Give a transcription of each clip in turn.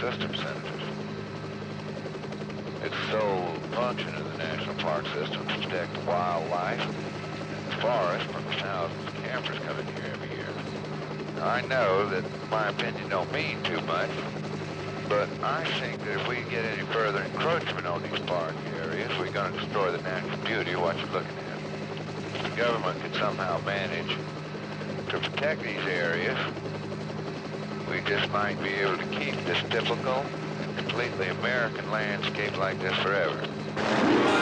system, Senators. Its sole function in the national park system to protect wildlife and the forest from the thousands of campers coming here every year. Now, I know that my opinion don't mean too much, but I think that if we get any further encroachment on these park areas, we're going to destroy the natural beauty of what you're looking at. If the government could somehow manage to protect these areas, we just might be able to keep this typical and completely American landscape like this forever.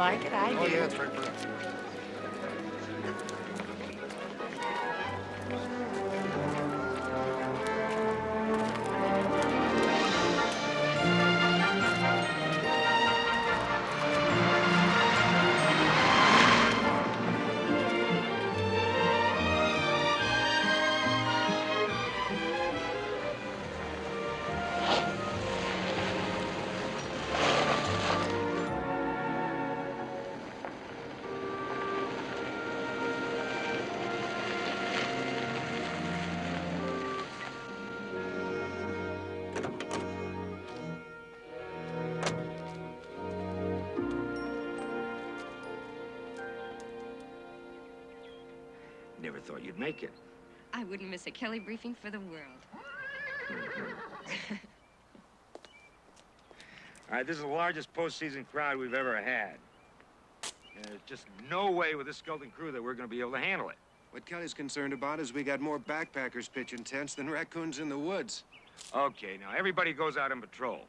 Like it, I do. Oh, yeah, make it. I wouldn't miss a Kelly briefing for the world. All right, this is the largest postseason crowd we've ever had. And there's just no way with this skeleton crew that we're going to be able to handle it. What Kelly's concerned about is we got more backpackers pitching tents than raccoons in the woods. Okay, now everybody goes out on patrol.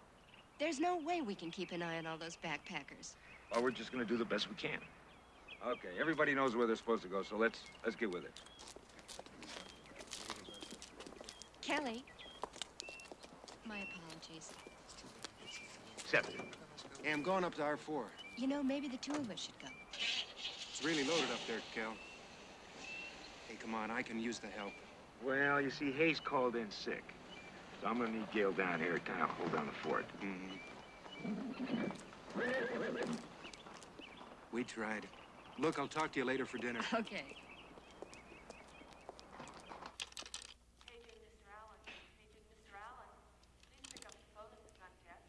There's no way we can keep an eye on all those backpackers. Well, we're just going to do the best we can. Okay, everybody knows where they're supposed to go, so let's let's get with it. Kelly, My apologies. Accepted. Hey, I'm going up to R4. You know, maybe the two of us should go. It's really loaded up there, Kel. Hey, come on, I can use the help. Well, you see, Hayes called in sick. So I'm gonna need Gail down here to kind of hold down the fort. Mm-hmm. We tried. Look, I'll talk to you later for dinner. Okay. Paging Mr. Allen. Paging Mr. Allen. Please pick up the phone at the front desk.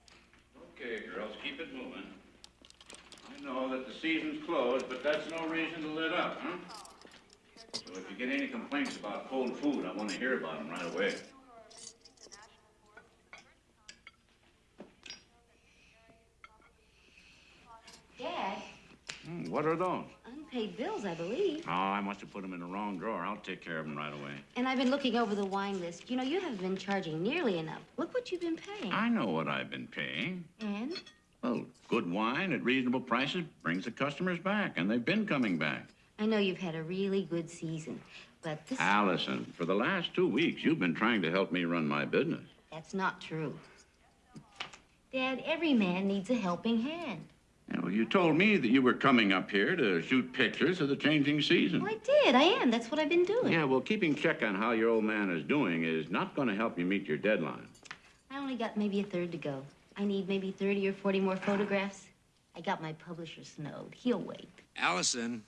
Okay, girls, keep it moving. I know that the season's closed, but that's no reason to let up, huh? So if you get any complaints about cold food, I want to hear about them right away. Dad, Hmm, what are those? unpaid bills, I believe. Oh, I must have put them in the wrong drawer. I'll take care of them right away. And I've been looking over the wine list. You know, you haven't been charging nearly enough. Look what you've been paying. I know what I've been paying. And? Well, good wine at reasonable prices brings the customers back, and they've been coming back. I know you've had a really good season, but this. Allison, for the last two weeks, you've been trying to help me run my business. That's not true. Dad, every man needs a helping hand. You, know, you told me that you were coming up here to shoot pictures of the changing season. Well, I did. I am. That's what I've been doing. Yeah, well, keeping check on how your old man is doing is not going to help you meet your deadline. I only got maybe a third to go. I need maybe 30 or 40 more photographs. I got my publisher snowed. He'll wait. Allison,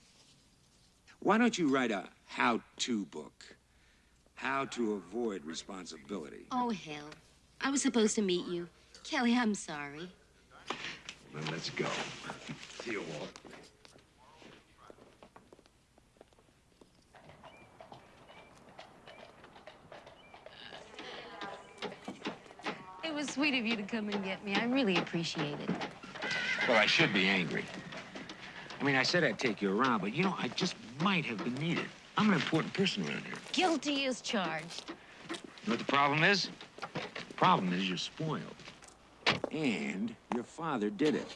why don't you write a how-to book? How to avoid responsibility. Oh, hell. I was supposed to meet you. Kelly, I'm sorry. Then let's go. See you, Walt. It was sweet of you to come and get me. I really appreciate it. Well, I should be angry. I mean, I said I'd take you around, but you know, I just might have been needed. I'm an important person around here. Guilty as charged. You know what the problem is? The problem is you're spoiled. And your father did it.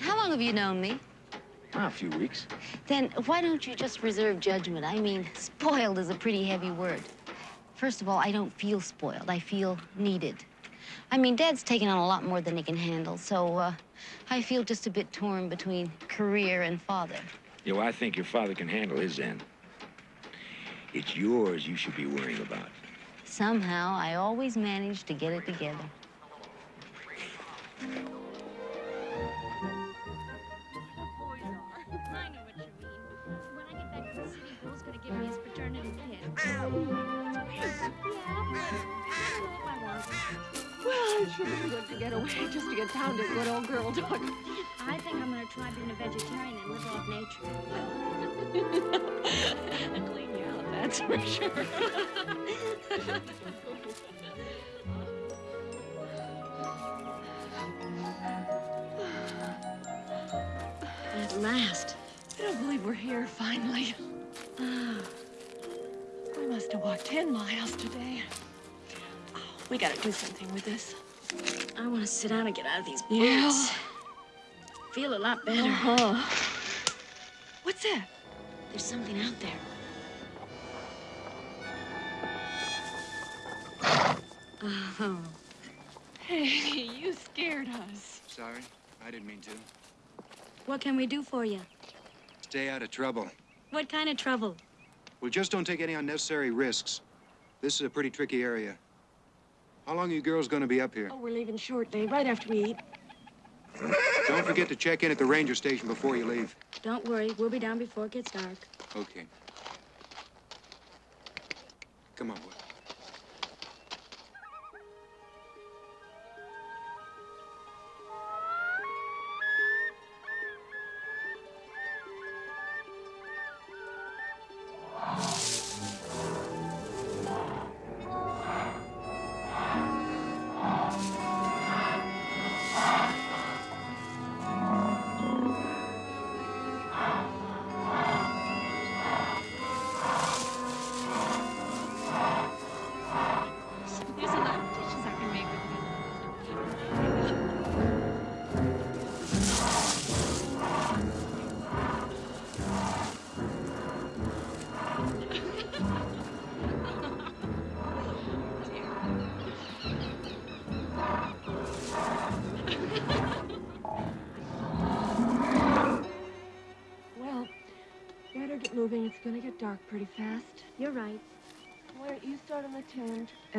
How long have you known me? A few weeks. Then why don't you just reserve judgment? I mean, spoiled is a pretty heavy word. First of all, I don't feel spoiled. I feel needed. I mean, Dad's taken on a lot more than he can handle, so uh, I feel just a bit torn between career and father. Yeah, well, I think your father can handle his end. It's yours you should be worrying about. Somehow, I always manage to get it together. It sure be good to get away just to get down to good old girl talk. I think I'm gonna try being a vegetarian and live off nature. Clean you out, that's for sure. At last. I don't believe we're here, finally. We must have walked 10 miles today. Oh, we gotta do something with this. I want to sit down and get out of these boots. Yeah. Feel a lot better. Uh-huh. What's that? There's something out there. Oh. Hey, you scared us. Sorry, I didn't mean to. What can we do for you? Stay out of trouble. What kind of trouble? Well, just don't take any unnecessary risks. This is a pretty tricky area. How long are you girls going to be up here? Oh, we're leaving shortly, right after we eat. Don't forget to check in at the ranger station before you leave. Don't worry, we'll be down before it gets dark. Okay. Come on, boy.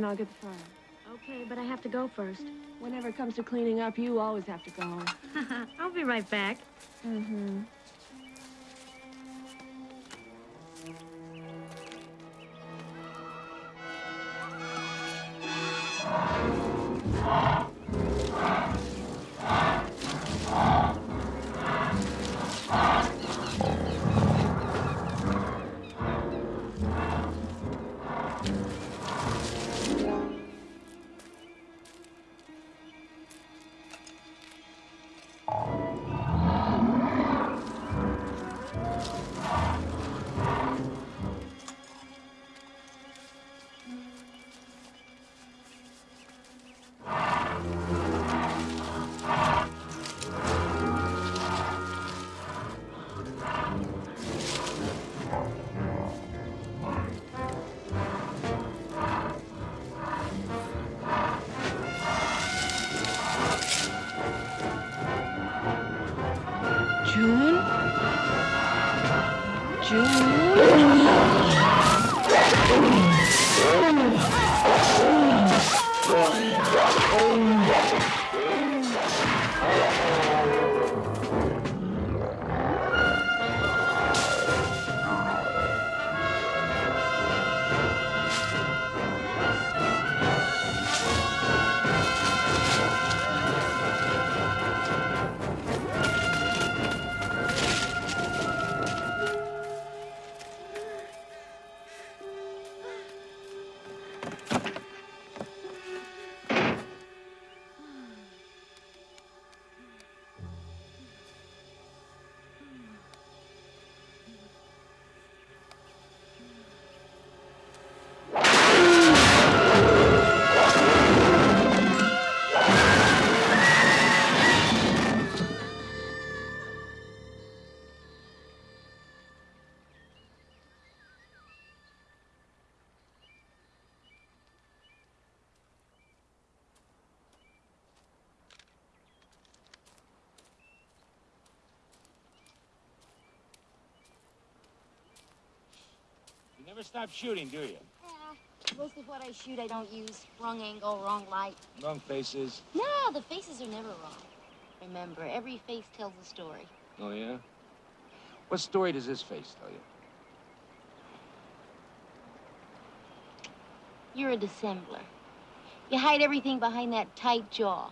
I'll get the fire. Okay, but I have to go first. Whenever it comes to cleaning up, you always have to go. I'll be right back. Mm-hmm. Stop shooting, do you? Yeah. Most of what I shoot, I don't use. Wrong angle, wrong light. Wrong faces. No, the faces are never wrong. Remember, every face tells a story. Oh, yeah? What story does this face tell you? You're a dissembler. You hide everything behind that tight jaw.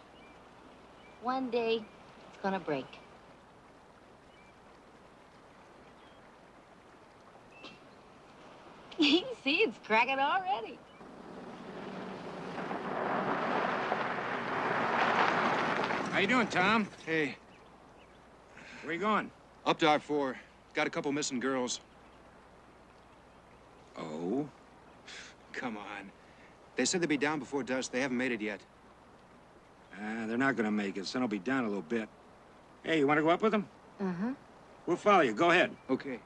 One day, it's gonna break. you can see it's cracking already. How you doing, Tom? Hey, Where you going? up to R4. Got a couple missing girls. Oh? Come on. They said they'd be down before dusk. They haven't made it yet. Ah, they're not gonna make it. Sun will be down a little bit. Hey, you wanna go up with them? Uh-huh. We'll follow you. Go ahead. Okay.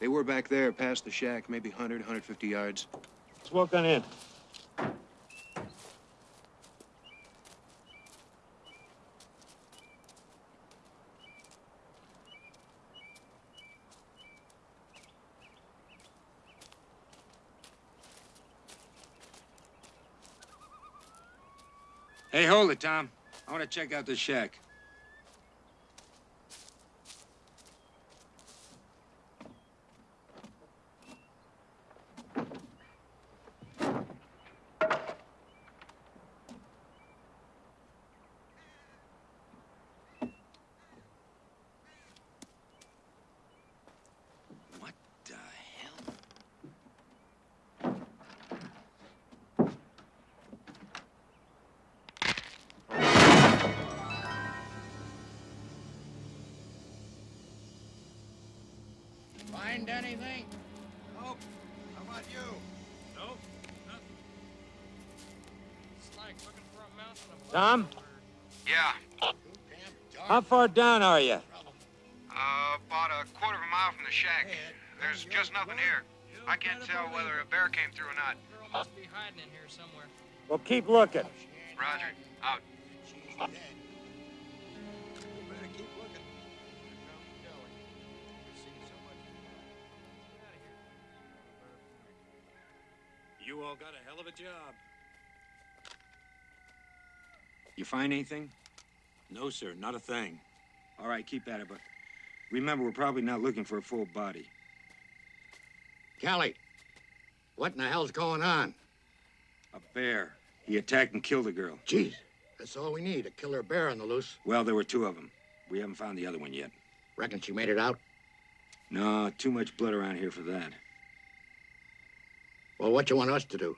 They were back there past the shack, maybe 100, 150 yards. Let's walk on in. Hey, hold it, Tom. I want to check out the shack. How down are you? uh, about a quarter of a mile from the shack. There's just nothing here. I can't tell whether a bear came through or not. Girl must be hiding in here somewhere. Well, keep looking. Roger, out. You better keep looking. You all got a hell of a job. You find anything? No, sir, not a thing. All right, keep at it, but remember, we're probably not looking for a full body. Kelly, what in the hell's going on? A bear. He attacked and killed a girl. Jeez, that's all we need, a killer bear on the loose. Well, there were two of them. We haven't found the other one yet. Reckon she made it out? No, too much blood around here for that. Well, what you want us to do?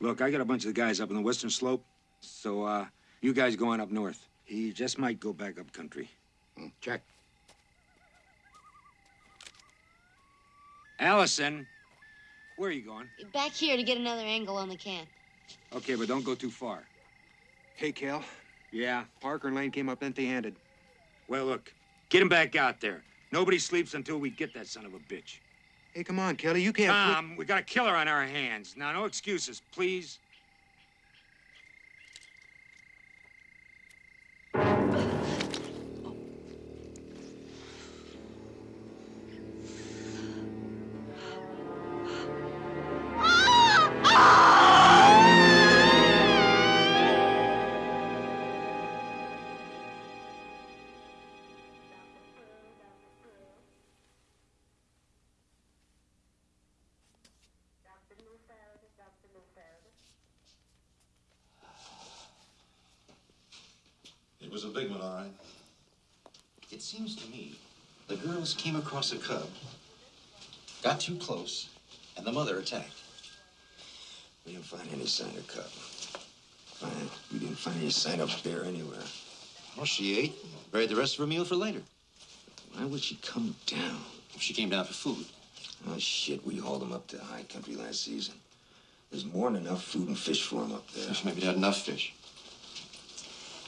Look, I got a bunch of the guys up on the western slope, so, uh, you guys go on up north. He just might go back up country. Hmm, check. Allison, where are you going? Back here to get another angle on the can. Okay, but don't go too far. Hey, Cal. Yeah? Parker and Lane came up empty-handed. Well, look, get him back out there. Nobody sleeps until we get that son of a bitch. Hey, come on, Kelly. You can't. Tom, we got a killer on our hands. Now, no excuses, please. Came across a cub, got too close, and the mother attacked. We didn't find any sign of cub. Fine. We didn't find any sign of bear anywhere. Well, she ate, buried the rest of her meal for later. Why would she come down? If she came down for food. Oh, shit. We hauled them up to high country last season. There's more than enough food and fish for them up there. Maybe not enough fish.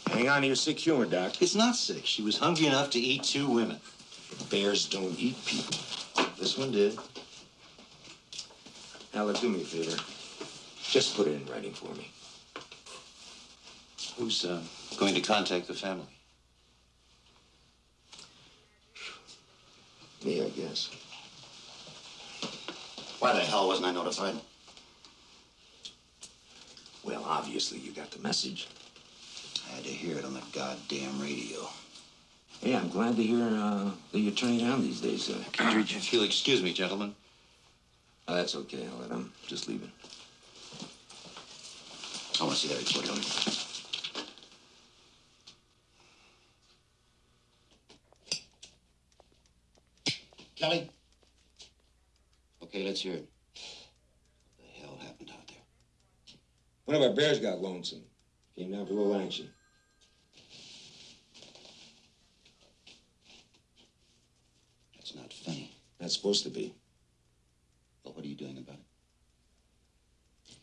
Hang on to your sick humor, Doc. It's not sick. She was hungry enough to eat two women. Bears don't eat people. This one did. Alec, do me a favor. Just put it in writing for me. Who's uh, going to contact the family? Me, I guess. Why the hell wasn't I notified? Well, obviously you got the message. I had to hear it on the goddamn radio. Hey, I'm glad to hear uh, that you're turning down these days, uh, Kittredge. If you'll excuse me, gentlemen. Oh, that's okay, Alec. I'm just leave leaving. I want to see that report on Kelly? Okay, let's hear it. What the hell happened out there? One of our bears got lonesome. Came down for a little action. That's not Not supposed to be. But what are you doing about it?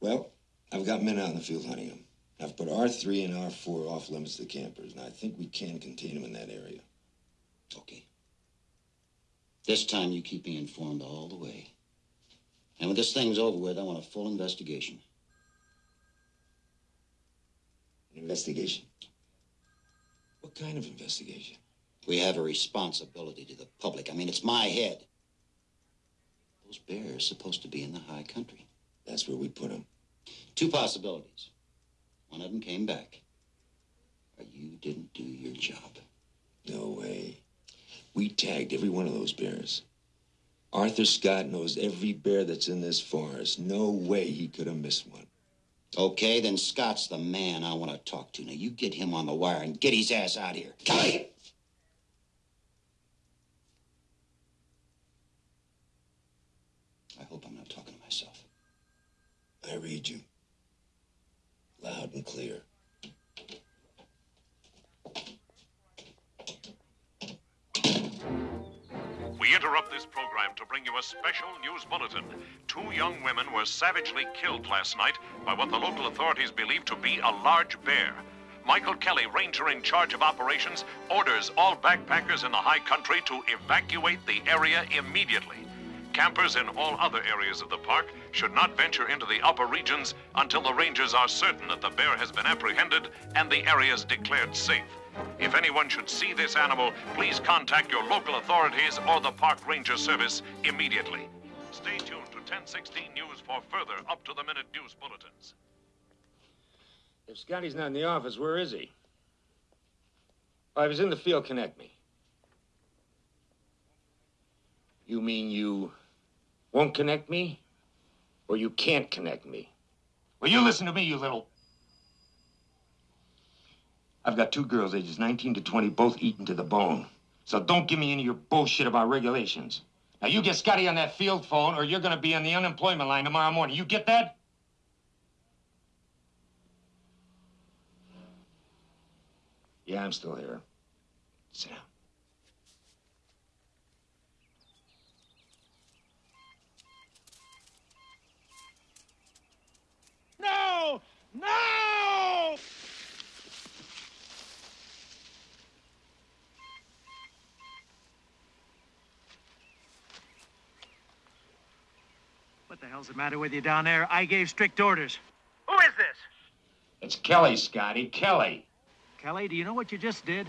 Well, I've got men out in the field hunting them. I've put R3 and R4 off limits to campers, and I think we can contain them in that area. Okay. This time you keep me informed all the way. And when this thing's over with, I want a full investigation. An investigation? What kind of investigation? We have a responsibility to the public. I mean, it's my head. Those bears are supposed to be in the high country. That's where we put them. Two possibilities. One of them came back. Or you didn't do your job. No way. We tagged every one of those bears. Arthur Scott knows every bear that's in this forest. No way he could have missed one. Okay, then Scott's the man I want to talk to. Now you get him on the wire and get his ass out of here. Kelly! I hope I'm not talking to myself. I read you. Loud and clear. We interrupt this program to bring you a special news bulletin. Two young women were savagely killed last night by what the local authorities believe to be a large bear. Michael Kelly, ranger in charge of operations, orders all backpackers in the high country to evacuate the area immediately. Campers in all other areas of the park should not venture into the upper regions until the rangers are certain that the bear has been apprehended and the areas declared safe. If anyone should see this animal, please contact your local authorities or the Park Ranger Service immediately. Stay tuned to 1016 News for further up to the minute news bulletins. If Scotty's not in the office, where is he? Oh, if he's in the field, connect me. You mean you won't connect me? Or you can't connect me? Well, you listen to me, you little. I've got two girls, ages 19 to 20, both eaten to the bone. So don't give me any of your bullshit about regulations. Now, you get Scotty on that field phone, or you're gonna be on the unemployment line tomorrow morning. You get that? Yeah, I'm still here. Sit down. No! No! What the hell's the matter with you down there? I gave strict orders. Who is this? It's Kelly, Scotty. Kelly. Kelly, do you know what you just did?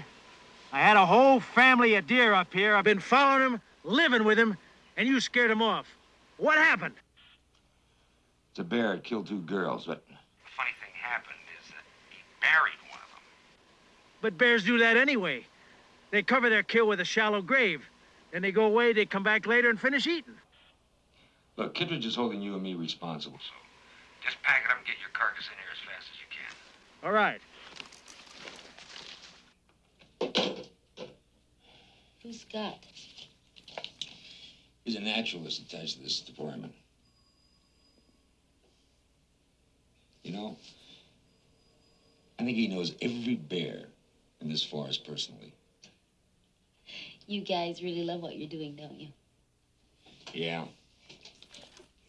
I had a whole family of deer up here. I've been following them, living with them, and you scared them off. What happened? It's a bear. It killed two girls, but The funny thing happened is that he buried one of them. But bears do that anyway. They cover their kill with a shallow grave. Then they go away, they come back later and finish eating. look, Kittredge is holding you and me responsible. So just pack it up and get your carcass in here as fast as you can. All right. Who's Scott? He's a naturalist attached to this department. You know, I think he knows every bear in this forest personally. You guys really love what you're doing, don't you? Yeah.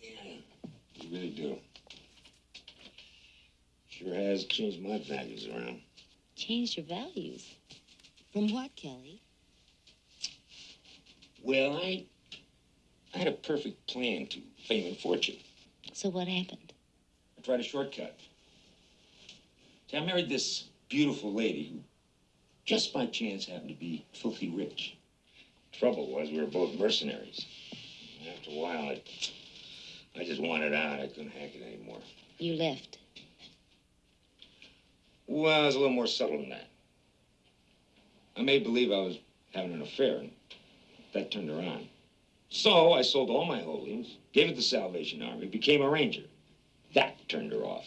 Yeah, we really do. Sure has changed my values around. Changed your values. From what, Kelly? Well, I, I had a perfect plan to fame and fortune. So what happened? I tried a shortcut. See, I married this beautiful lady who just by chance happened to be filthy rich. Trouble was, we were both mercenaries. After a while, I, I just wanted out. I couldn't hack it anymore. You left. Well, I was a little more subtle than that. I made believe I was having an affair, and that turned her on. So I sold all my holdings, gave it to the Salvation Army, became a ranger. That turned her off.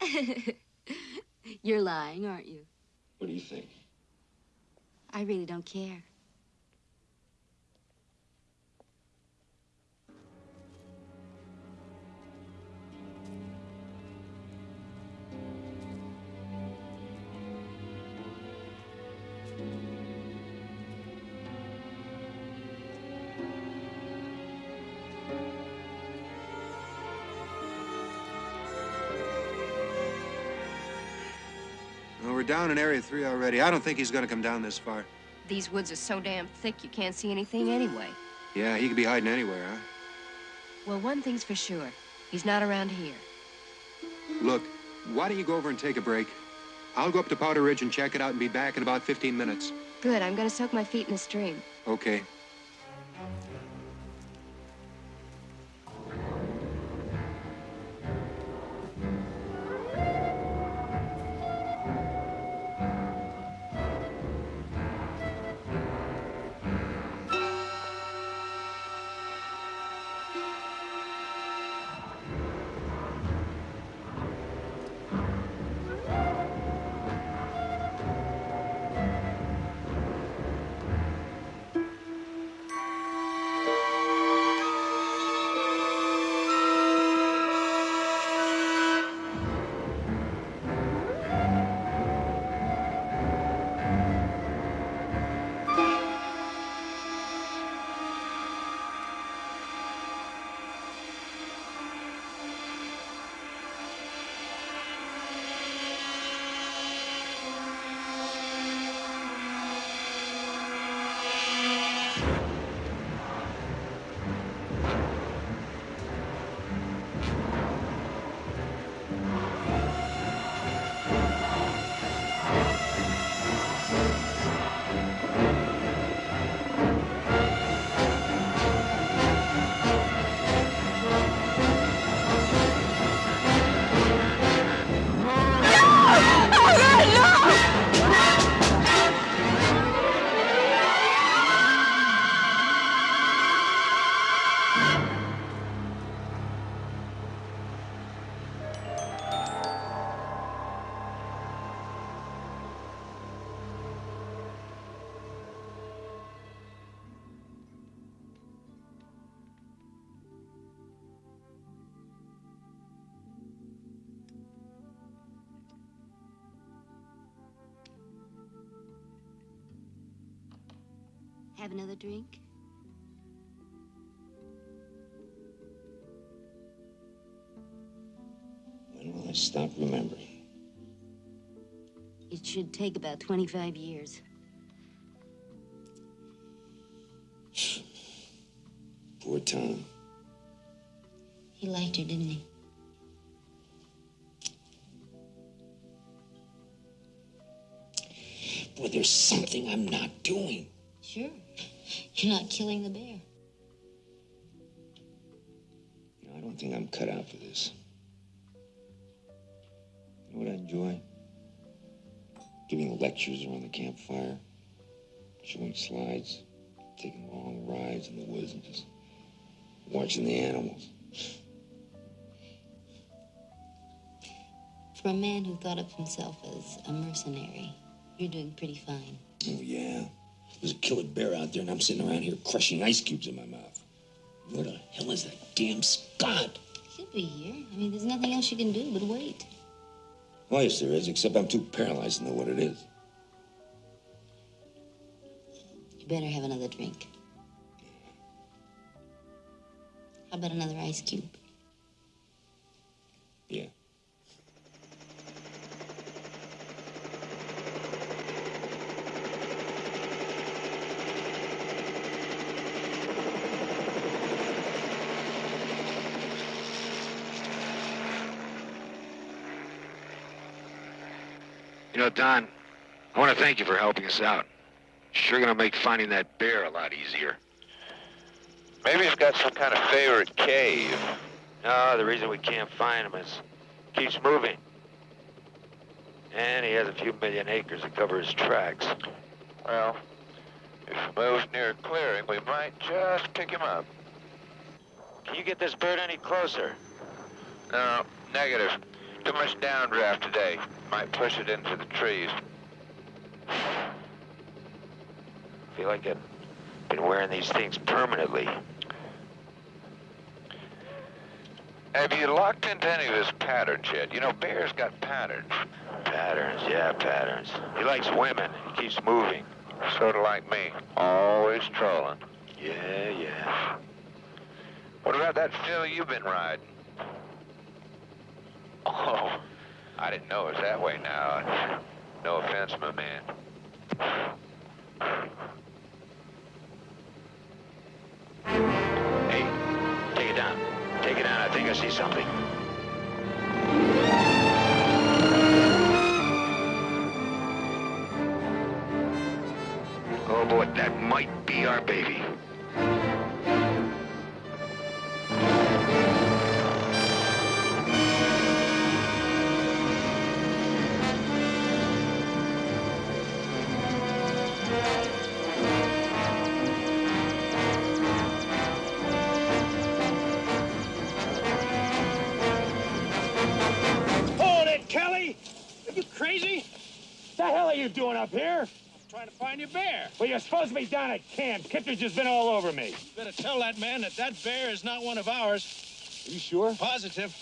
You're lying, aren't you? What do you think? I really don't care. Down in Area 3 already. I don't think he's going to come down this far. These woods are so damn thick you can't see anything anyway. Yeah, he could be hiding anywhere, huh? Well, one thing's for sure. He's not around here. Look, why don't you go over and take a break? I'll go up to Powder Ridge and check it out and be back in about 15 minutes. Good, I'm gonna soak my feet in the stream. Okay. Have another drink? When will I stop remembering? It should take about 25 years. Poor Tom. He liked her, didn't he? Boy, there's something I'm not doing. Sure. You're not killing the bear. You know, I don't think I'm cut out for this. You know what I enjoy? Giving lectures around the campfire, showing slides, taking long rides in the woods, and just watching the animals. For a man who thought of himself as a mercenary, you're doing pretty fine. Oh, yeah. There's a killer bear out there, and I'm sitting around here crushing ice cubes in my mouth. Where the hell is that damn Scott? He'll be here. I mean, there's nothing else you can do but wait. Well, yes, there is, except I'm too paralyzed to know what it is. You better have another drink. How about another ice cube? Yeah. You know, Don, I want to thank you for helping us out. Sure gonna make finding that bear a lot easier. Maybe he's got some kind of favorite cave. No, the reason we can't find him is he keeps moving. And he has a few million acres to cover his tracks. Well, if he moves near a clearing, we might just pick him up. Can you get this bird any closer? No, negative. Too much downdraft today. Might push it into the trees. feel like I've been wearing these things permanently. Have you locked into any of his patterns yet? You know, bears got patterns. Patterns, yeah, patterns. He likes women. He keeps moving. Sort of like me. Always trolling. Yeah, yeah. What about that fill you've been riding? Oh, I didn't know it was that way now. No offense, my man. Hey, take it down. Take it down. I think I see something. Oh boy, that might be our baby. You doing up here? I'm trying to find your bear. Well, you're supposed to be down at camp. Kittredge has been all over me. You better tell that man that that bear is not one of ours. Are you sure? Positive.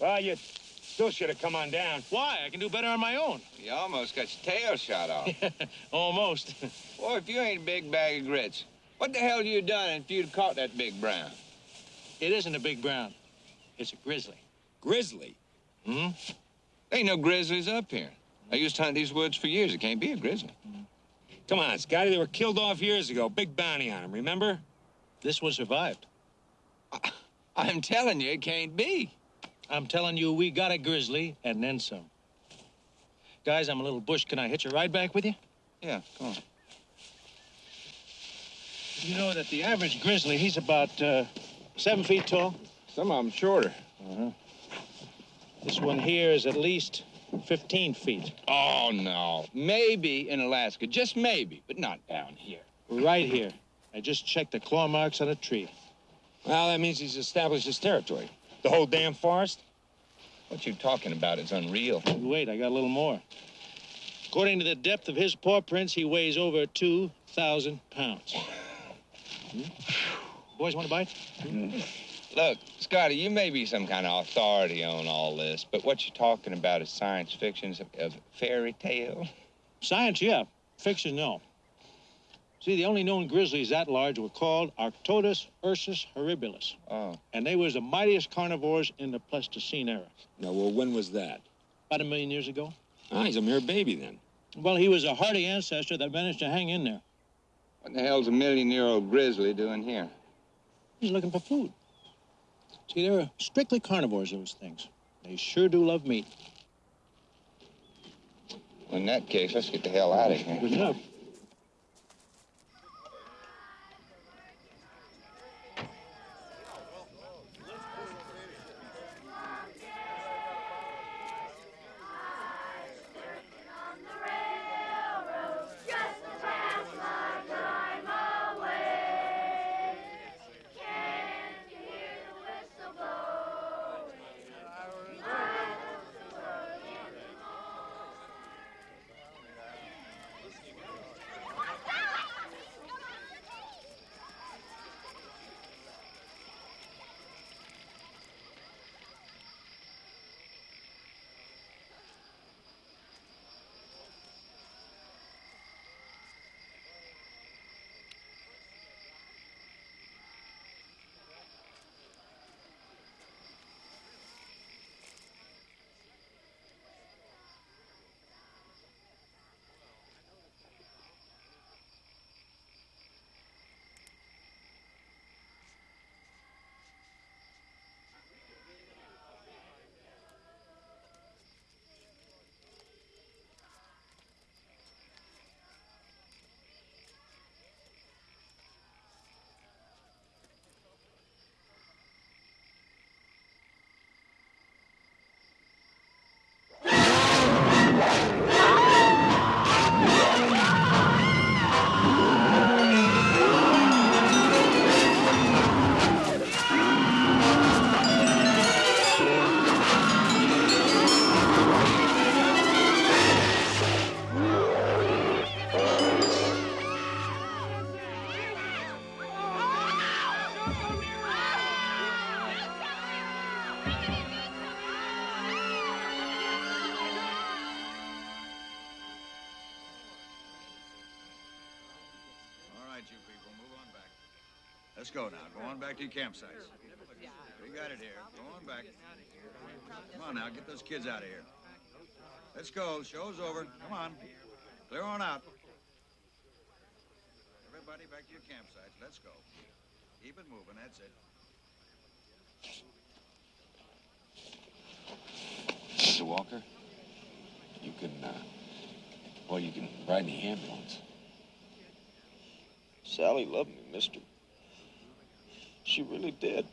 Well, you still should have come on down. Why? I can do better on my own. You almost got your tail shot off. Almost. Boy, if you ain't a big bag of grits, what the hell you done if you'd caught that big brown? It isn't a big brown. It's a grizzly. Grizzly? Hmm? Ain't no grizzlies up here. I used to hunt these woods for years. It can't be a grizzly. Come on, Scotty. They were killed off years ago. Big bounty on them, remember? This one survived. I'm telling you, it can't be. I'm telling you, we got a grizzly and then some. Guys, I'm a little bush. Can I hitch a ride back with you? Yeah, come on. You know that the average grizzly, he's about uh, seven feet tall. Some of them shorter. Uh-huh. This one here is at least 15 feet. Oh, no. Maybe in Alaska. Just maybe, but not down here. Right here. I just checked the claw marks on a tree. Well, that means he's established his territory. The whole damn forest? What you talking about is unreal. Wait, I got a little more. According to the depth of his paw prints, he weighs over 2,000 pounds. Hmm? Boys, want a bite? Look, Scotty, you may be some kind of authority on all this, but what you're talking about is science fiction, of fairy tale. Science, yeah. Fiction, no. See, the only known grizzlies that large were called Arctodus ursus horribilis. Oh. And they was the mightiest carnivores in the Pleistocene era. No, well, when was that? About a million years ago. Ah, he's a mere baby then. Well, he was a hardy ancestor that managed to hang in there. What the hell's a million-year-old grizzly doing here? He's looking for food. See, they're strictly carnivores, those things. They sure do love meat. Well, in that case, let's get the hell out of here. Good enough. Let's go now. Go on back to your campsites. We got it here. Go on back. Come on now, get those kids out of here. Let's go. Show's over. Come on. Clear on out. Everybody back to your campsites. Let's go. Keep it moving. That's it. Mr. Walker, you can, uh, well, you can ride in the ambulance. Sally loved me, mister. She really did.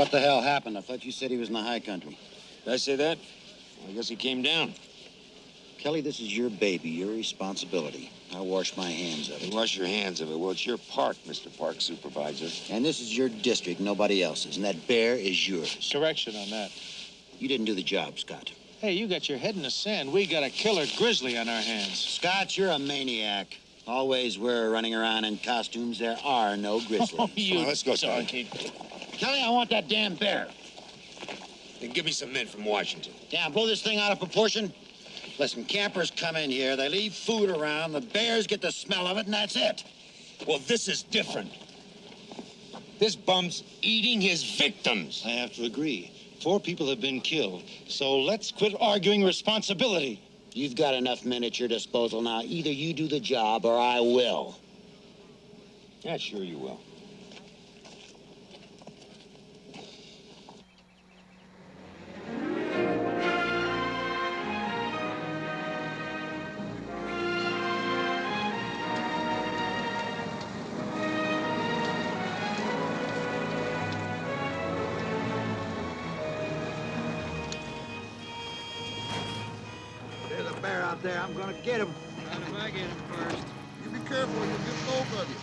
What the hell happened? I thought you said he was in the high country. Did I say that? I guess he came down. Kelly, this is your baby, your responsibility. I wash my hands of it. Wash your hands of it. Well, it's your park, Mr. Park Supervisor. And this is your district, nobody else's. And that bear is yours. Correction on that. You didn't do the job, Scott. Hey, you got your head in the sand. We got a killer grizzly on our hands. Scott, you're a maniac. Always we're running around in costumes. There are no grizzlies. Oh, you Come on, let's go, Todd. Kelly, I want that damn bear. Then give me some men from Washington. Damn, blow this thing out of proportion. Listen, campers come in here, they leave food around, the bears get the smell of it, and that's it. Well, this is different. This bum's eating his victims. I have to agree. Four people have been killed, so let's quit arguing responsibility. You've got enough men at your disposal now. Either you do the job or I will. Yeah, sure you will. Out out there. I'm gonna get him. Not if I get him first. You be careful, you'll get both of you.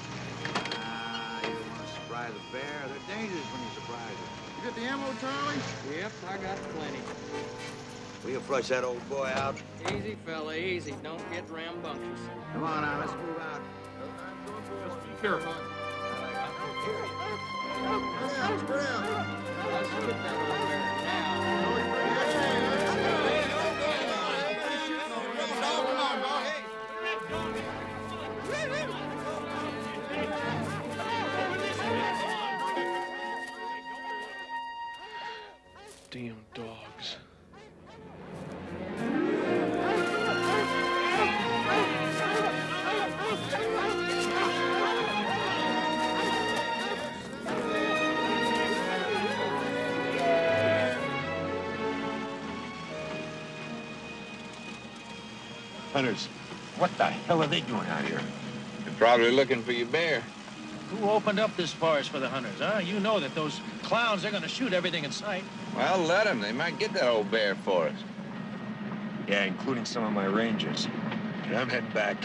Ah, you don't want to surprise a bear. They're dangerous when you surprise them. You get the ammo, Charlie? Yep, I got plenty. Will you flush that old boy out? Easy, fella, easy. Don't get rambunctious. Come on now, let's move out. Just be careful. Let's get that old bear now. Hunters, what the hell are they doing out here? They're probably looking for your bear. Who opened up this forest for the hunters, huh? You know that those clowns, they're gonna shoot everything in sight. Well, let them. They might get that old bear for us. Yeah, including some of my rangers. And I'm heading back.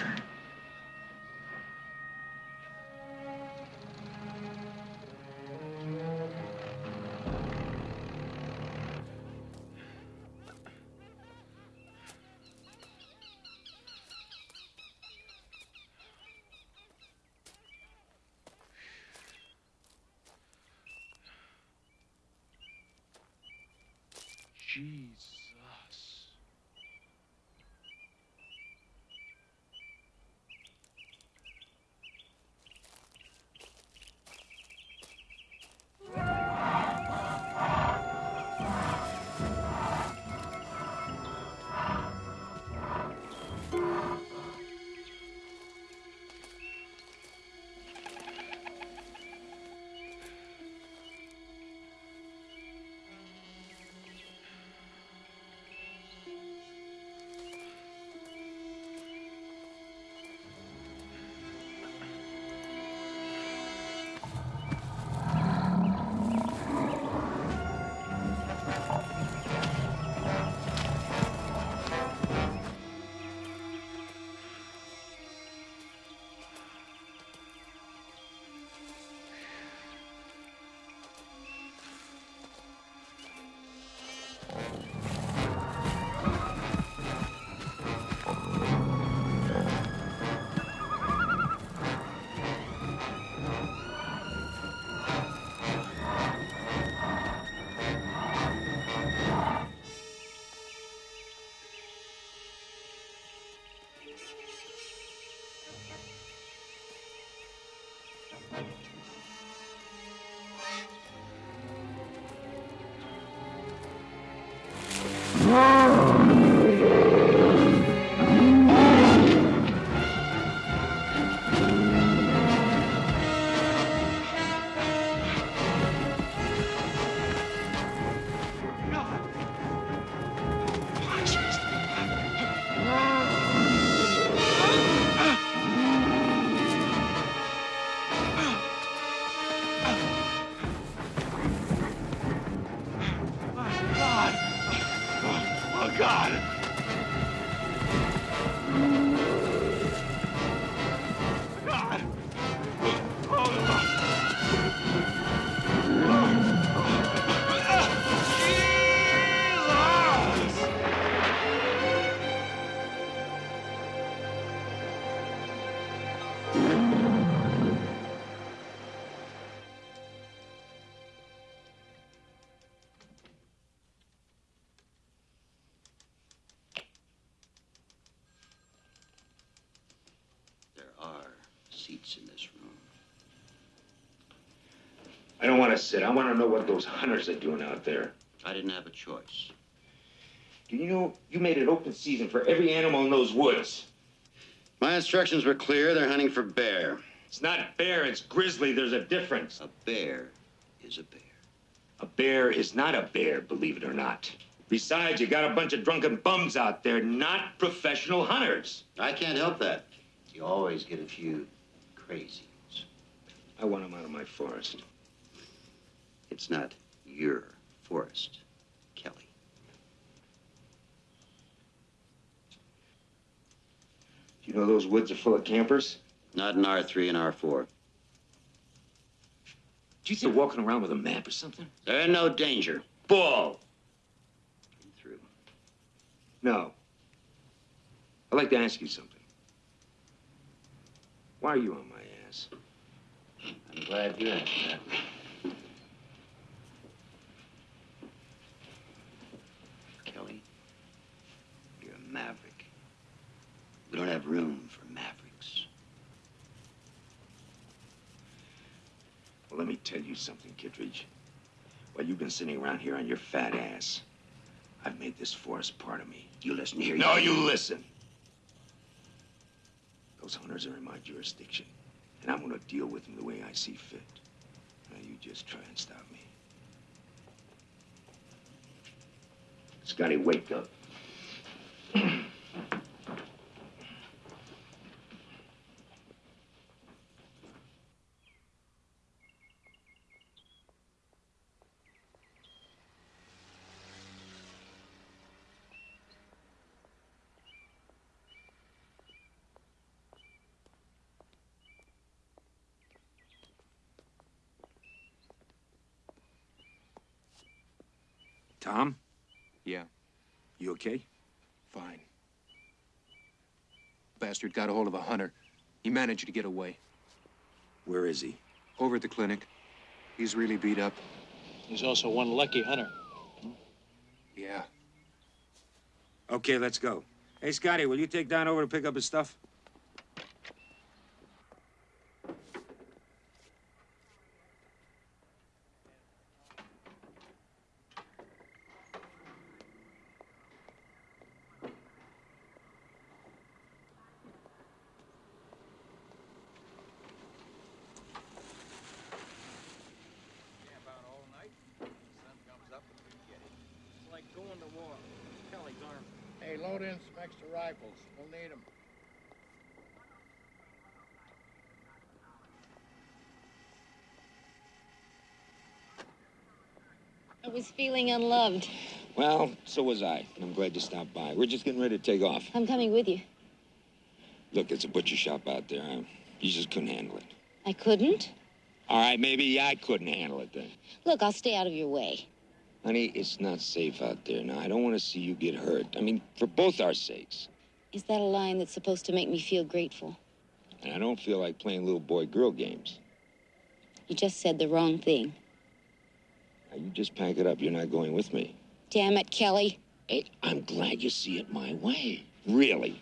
I don't to sit. I want to know what those hunters are doing out there. I didn't have a choice. Do you know you made it open season for every animal in those woods? My instructions were clear. They're hunting for bear. It's not bear, it's grizzly. There's a difference. A bear is a bear. A bear is not a bear, believe it or not. Besides, you got a bunch of drunken bums out there, not professional hunters. I can't help that. You always get a few crazies. I want them out of my forest. It's not your forest, Kelly. You know those woods are full of campers? Not in R3 and R4. Do you think walking around with a map or something? There's no danger. Bull! Through. No. I'd like to ask you something. Why are you on my ass? I'm glad you asked that. Kelly, you're a maverick. We don't have room for mavericks. Well, let me tell you something, Kittredge. While you've been sitting around here on your fat ass, I've made this forest part of me. You listen here. No, you listen. Those hunters are in my jurisdiction, and I'm going to deal with them the way I see fit. Now, you just try and stop me. Scotty, wake up. Tom? Yeah. You okay? Fine. Bastard got a hold of a hunter. He managed to get away. Where is he? Over at the clinic. He's really beat up. He's also one lucky hunter. Yeah. Okay, let's go. Hey, Scotty, will you take Don over to pick up his stuff? It's like going to war. Kelly's army. Hey, load in some extra rifles. We'll need them. I was feeling unloved. Well, so was I. and I'm glad you stopped by. We're just getting ready to take off. I'm coming with you. Look, it's a butcher shop out there. I, you just couldn't handle it. I couldn't? All right, maybe I couldn't handle it then. Look, I'll stay out of your way. Honey, it's not safe out there now. I don't want to see you get hurt. I mean, for both our sakes. Is that a line that's supposed to make me feel grateful? And I don't feel like playing little boy girl games. You just said the wrong thing. Now, you just pack it up. You're not going with me. Damn it, Kelly. Hey, I'm glad you see it my way. Really.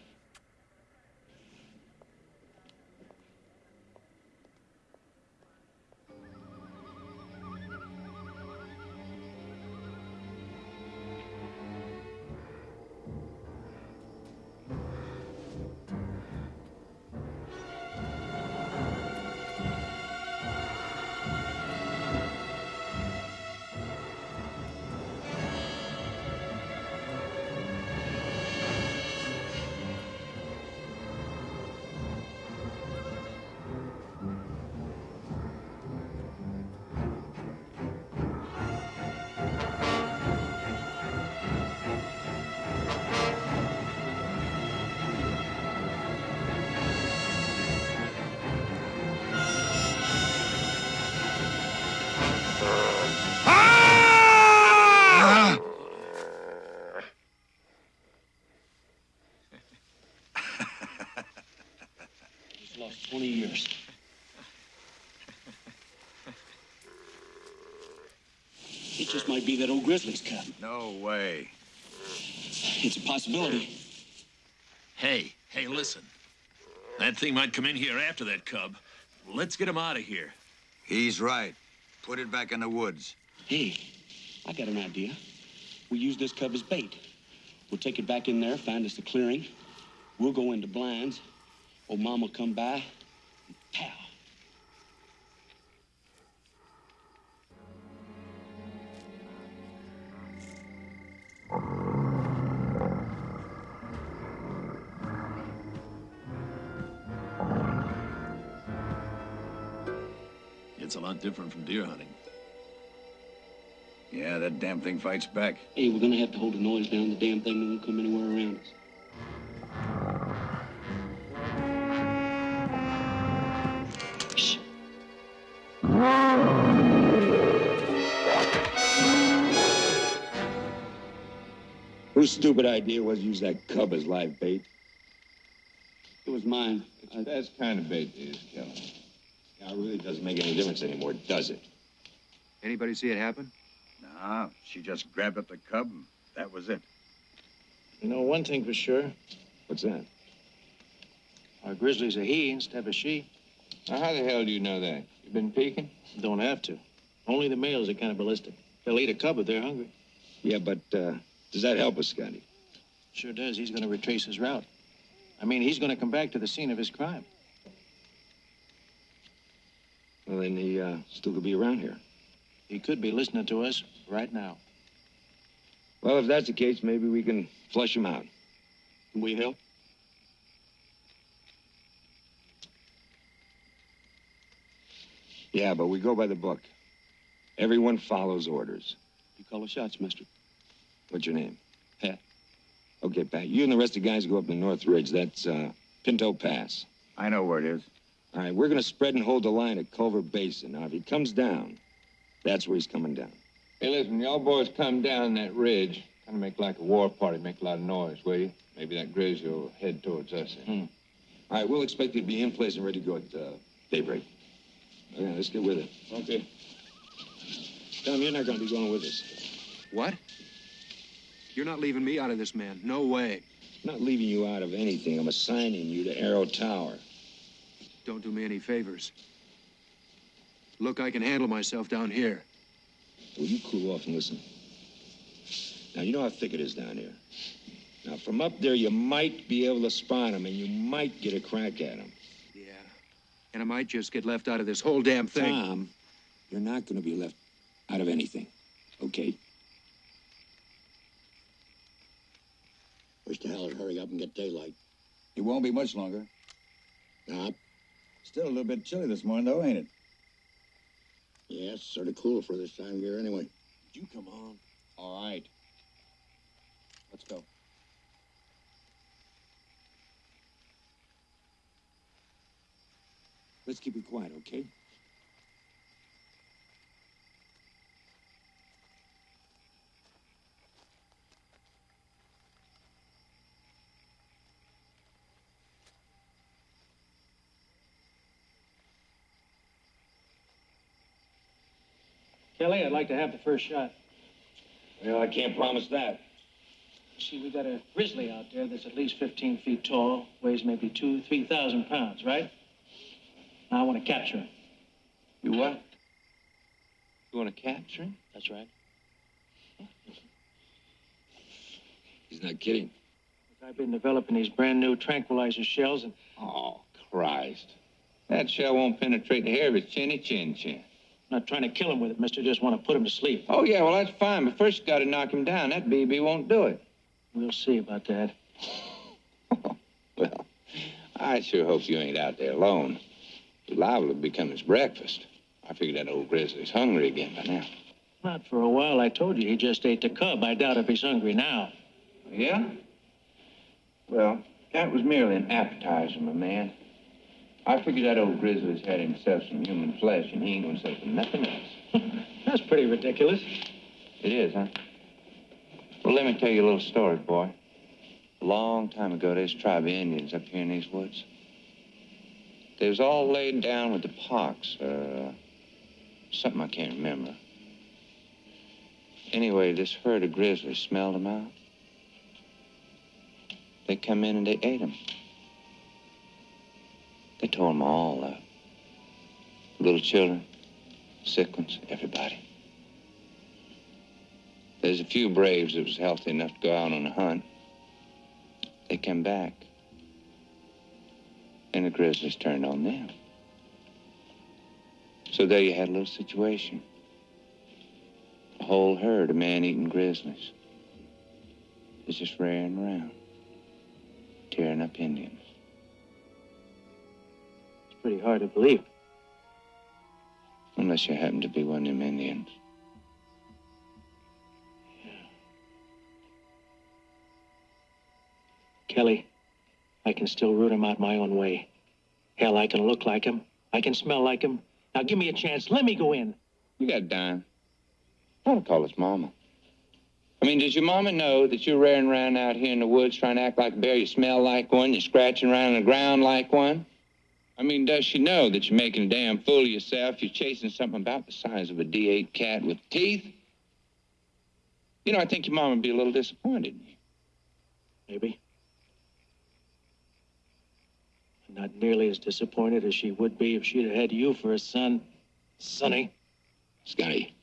Might be that old Grizzly's cub. No way. It's a possibility. Hey, hey, listen. That thing might come in here after that cub. Let's get him out of here. He's right. Put it back in the woods. Hey, I got an idea. We use this cub as bait. We'll take it back in there, find us a clearing. We'll go into blinds. Old Mom will come by. and Pow. It's a lot different from deer hunting. Yeah, that damn thing fights back. Hey, we're gonna have to hold the noise down. The damn thing won't come anywhere around us. Whose stupid idea was to use that cub as live bait? It was mine. I... That's kind of bait is, Kelly. Now, it really doesn't make any difference anymore, does it? Anybody see it happen? Nah, she just grabbed at the cub, and that was it. You know one thing for sure. What's that? Our grizzly's a he instead of a she. Now, how the hell do you know that? You've been peeking? Don't have to. Only the males are cannibalistic. They'll eat a cub if they're hungry. Yeah, but uh, does that help us, Scotty? Sure does. He's going to retrace his route. I mean, he's going to come back to the scene of his crime. Well, then he uh, still could be around here. He could be listening to us right now. Well, if that's the case, maybe we can flush him out. Can we help? Yeah, but we go by the book. Everyone follows orders. You call the shots, mister. What's your name? Pat. Okay, Pat. You and the rest of the guys go up the North Ridge. That's uh, Pinto Pass. I know where it is. All right, we're going to spread and hold the line at Culver Basin. Now, if he comes down, that's where he's coming down. Hey, listen, y'all boys come down that ridge. Kind of make like a war party, make a lot of noise, will you? Maybe that grizzly will head towards us. Hmm. All right, we'll expect you to be in place and ready to go at uh, daybreak. Okay, let's get with it. Okay. Tom, you're not going to be going with us. What? You're not leaving me out of this, man. No way. I'm not leaving you out of anything. I'm assigning you to Arrow Tower. Don't do me any favors. Look, I can handle myself down here. Will you cool off and listen? Now, you know how thick it is down here. Now, from up there, you might be able to spot him, and you might get a crack at him. Yeah. And I might just get left out of this whole damn thing. Tom, you're not going to be left out of anything, okay? Wish the hell would hurry up and get daylight. It won't be much longer. Nah, Still a little bit chilly this morning, though, ain't it? yeah, it's sort of cool for this time of year anyway. You come on. All right. Let's go. Let's keep it quiet, okay? Kelly, I'd like to have the first shot. Well, I can't promise that. See, we got a grizzly out there that's at least 15 feet tall, weighs maybe two, 3,000 pounds, right? Now I want to capture him. You what? You want to capture him? That's right. He's not kidding. I've been developing these brand new tranquilizer shells, and Oh, Christ. That shell won't penetrate the hair of his chinny chin chin. I'm not trying to kill him with it, mister. Just want to put him to sleep. Oh, yeah, well, that's fine, but first you got to knock him down. That BB won't do it. We'll see about that. Well, I sure hope you ain't out there alone. You're liable to become his breakfast. I figure that old grizzly's hungry again by now. Not for a while. I told you he just ate the cub. I doubt if he's hungry now. Yeah? Well, that was merely an appetizer, my man. I figure that old grizzly's had himself some human flesh, and he ain't gonna say for nothing else. That's pretty ridiculous. It is, huh? Well, let me tell you a little story, boy. A long time ago, there's a tribe of Indians up here in these woods. They was all laid down with the pox, uh, something I can't remember. Anyway, this herd of grizzlies smelled them out. They come in and they ate them. They tore them all up. Little children, sick ones, everybody. There's a few braves that was healthy enough to go out on a hunt. They came back. And the grizzlies turned on them. So there you had a little situation. A whole herd of man-eating grizzlies. It's just rearing around, tearing up Indians. Pretty hard to believe. Unless you happen to be one of them Indians. Kelly, I can still root him out my own way. Hell, I can look like him. I can smell like him. Now give me a chance. Let me go in. You got dime. I want to call his mama. I mean, does your mama know that you're raring around out here in the woods trying to act like a bear? You smell like one, you're scratching around on the ground like one? I mean, does she know that you're making a damn fool of yourself? You're chasing something about the size of a D8 cat with teeth? You know, I think your mom would be a little disappointed. Maybe. Not nearly as disappointed as she would be if she'd have had you for a son, Sonny. Scotty.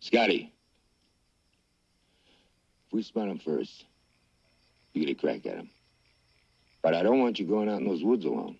Scotty. If we spot him first, you get a crack at him. But I don't want you going out in those woods alone.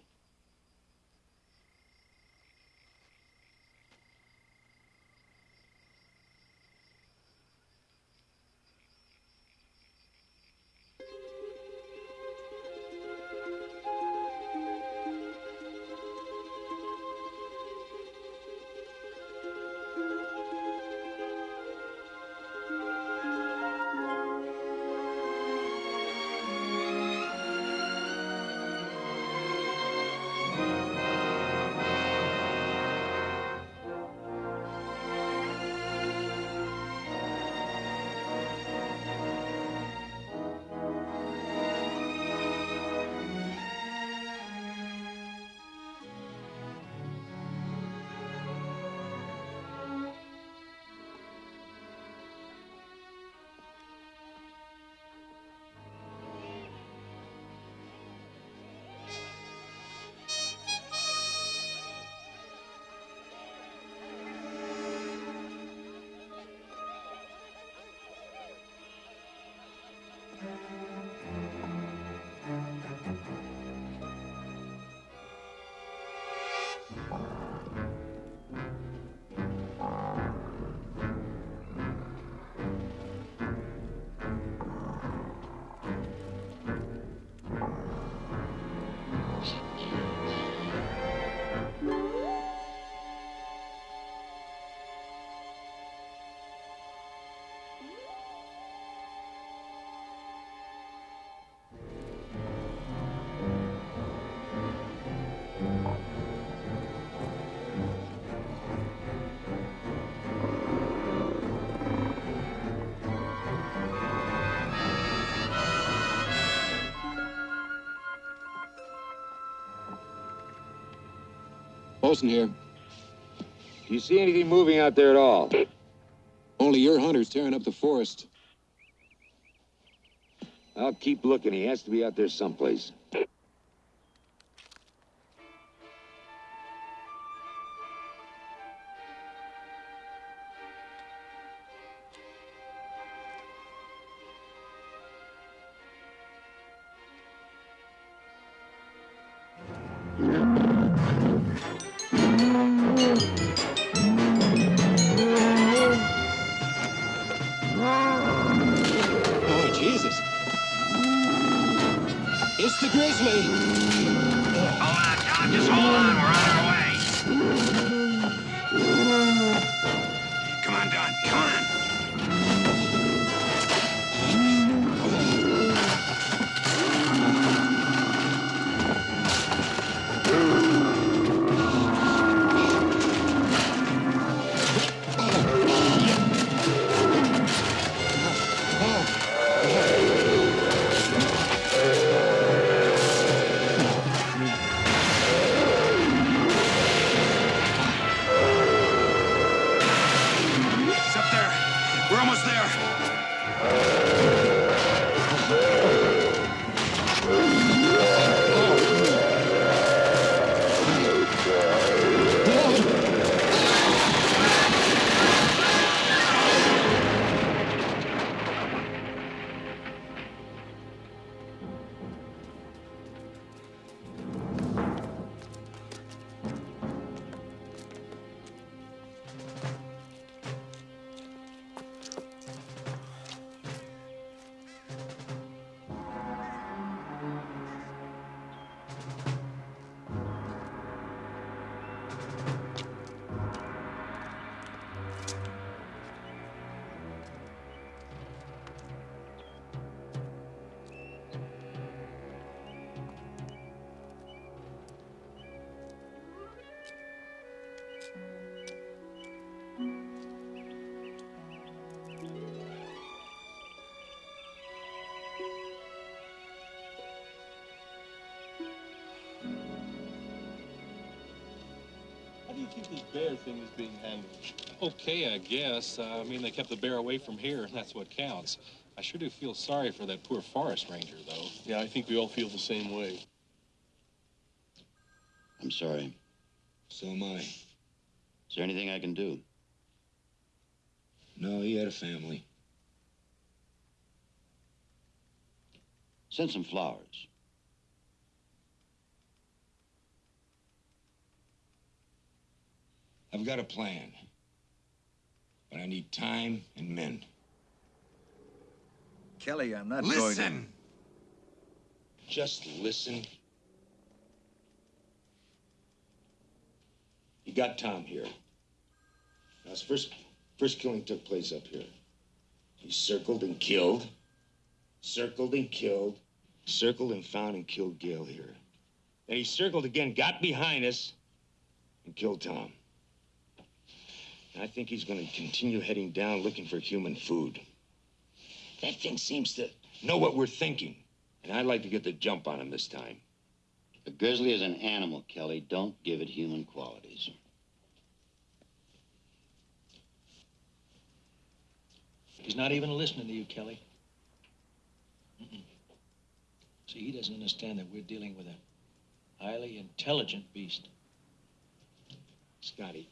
Olson here. Do you see anything moving out there at all? Only your hunter's tearing up the forest. I'll keep looking. He has to be out there someplace. Is being handled? Okay, I guess. Uh, I mean, they kept the bear away from here, and that's what counts. I sure do feel sorry for that poor forest ranger, though. Yeah, I think we all feel the same way. I'm sorry. So am I. Is there anything I can do? No, he had a family. Send some flowers. I've got a plan. But I need time and men. Kelly, I'm not Listen! going to... Just listen. You got Tom here. Now, his first, first killing took place up here. He circled and killed, circled and killed, circled and found and killed Gail here. Then he circled again, got behind us, and killed Tom. And I think he's going to continue heading down looking for human food. That thing seems to know what we're thinking. And I'd like to get the jump on him this time. A grizzly is an animal, Kelly. Don't give it human qualities. He's not even listening to you, Kelly. Mm-mm. See, he doesn't understand that we're dealing with a highly intelligent beast. Scotty.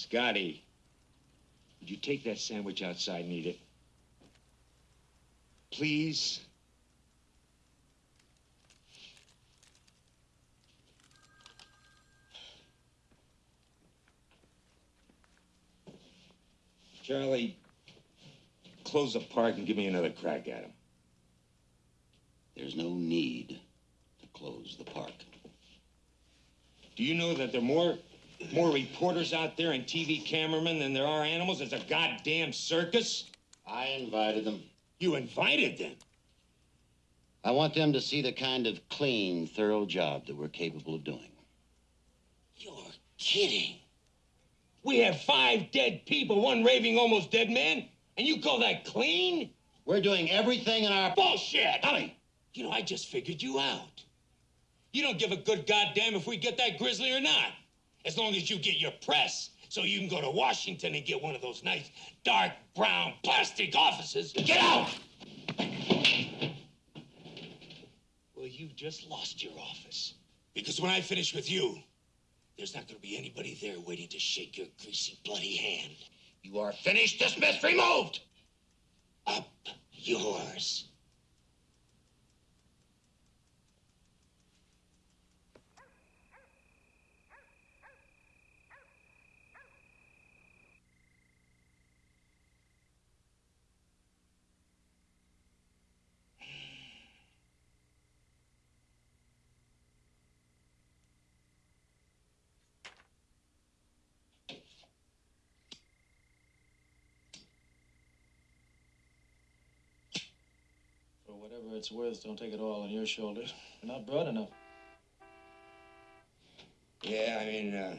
Scotty. Would you take that sandwich outside and eat it? Please? Charlie, close the park and give me another crack at him. There's no need to close the park. Do you know that there are more, more reporters out there and TV cameramen than there are animals? It's a goddamn circus. I invited them. You invited them? I want them to see the kind of clean, thorough job that we're capable of doing. You're kidding. We have five dead people, one raving almost dead man, and you call that clean? We're doing everything in our... Bullshit! Holly, you know, I just figured you out. You don't give a good goddamn if we get that grizzly or not. As long as you get your press, so you can go to Washington and get one of those nice dark brown plastic offices. Get out! Well, you've just lost your office. Because when I finish with you, there's not going to be anybody there waiting to shake your greasy, bloody hand. You are finished, dismissed, removed! Up yours. For whatever it's worth, don't take it all on your shoulders. You're not broad enough. Yeah, I mean, uh,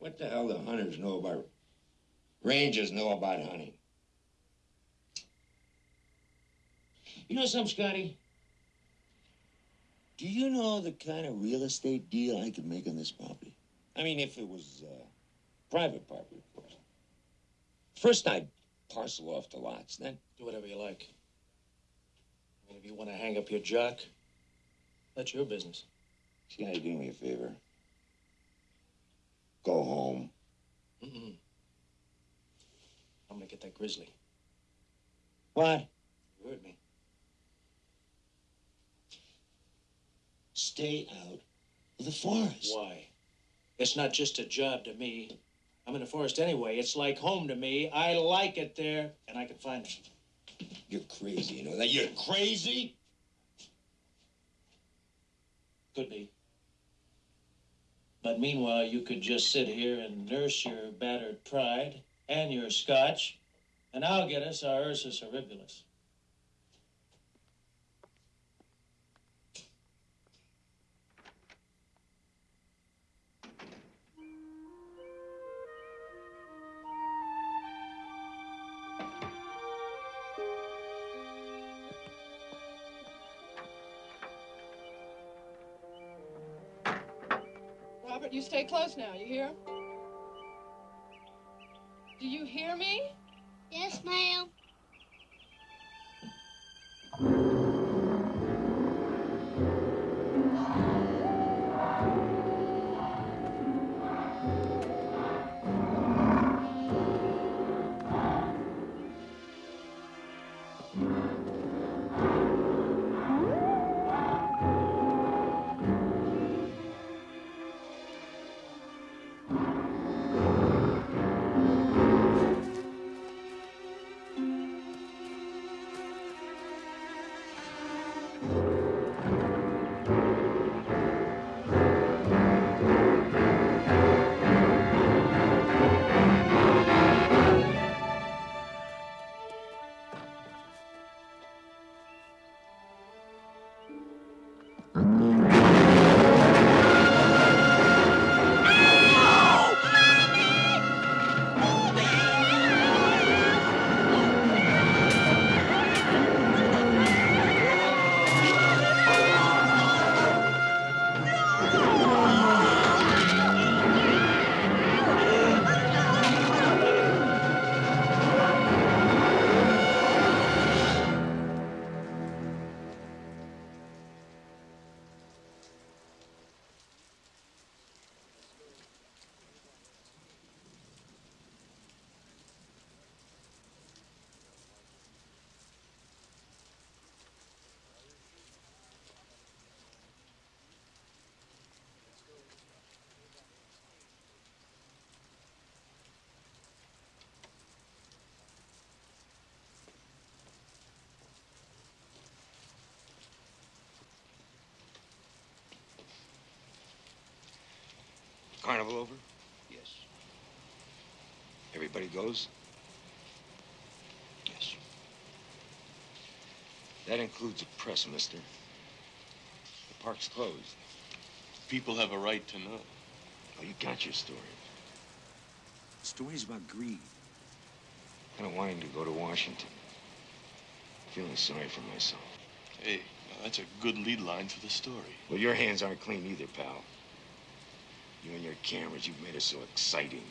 what the hell do hunters know about... Rangers know about hunting? You know something, Scotty? Do you know the kind of real estate deal I could make on this property? I mean, if it was uh, private property, of course. First, I'd parcel off the lots. Then, Do whatever you like. Mean, if you want to hang up your jock, that's your business. Scotty, do me a favor. Go home. Mm-mm. I'm gonna get that grizzly. What? You heard me. Stay out of the forest. Why? It's not just a job to me. I'm in the forest anyway. It's like home to me. I like it there, and I can find it. You're crazy, you know that? You're crazy? Could be. But meanwhile, you could just sit here and nurse your battered pride and your scotch, and I'll get us our Ursus horribilis. Stay close now, you hear? Do you hear me? Yes, ma'am. Carnival over? Yes. Everybody goes? Yes. That includes the press, mister. The park's closed. People have a right to know. Oh, you got your story. The story's about greed. I don't want him to go to Washington. feeling sorry for myself. Hey, now that's a good lead line for the story. Well, your hands aren't clean either, pal. You and your cameras, you've made it so exciting,